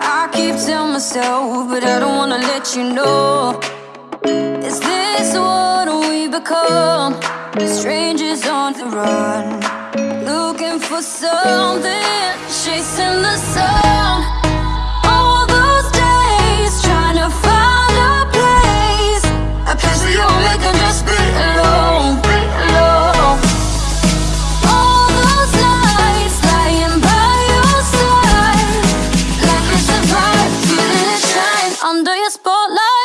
I keep telling myself, but I don't wanna let you know. Is this what we become? Strangers on the run, looking for something, chasing the sun. under your spotlight.